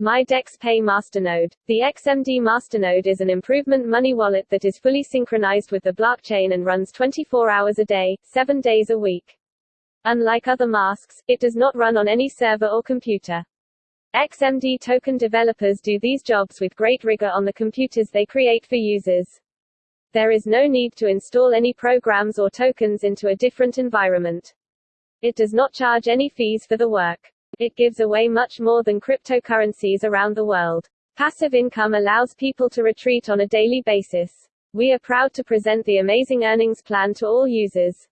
MyDex Pay Masternode. The XMD Masternode is an improvement money wallet that is fully synchronized with the blockchain and runs 24 hours a day, 7 days a week. Unlike other masks, it does not run on any server or computer. XMD token developers do these jobs with great rigor on the computers they create for users. There is no need to install any programs or tokens into a different environment. It does not charge any fees for the work. It gives away much more than cryptocurrencies around the world. Passive income allows people to retreat on a daily basis. We are proud to present the amazing earnings plan to all users.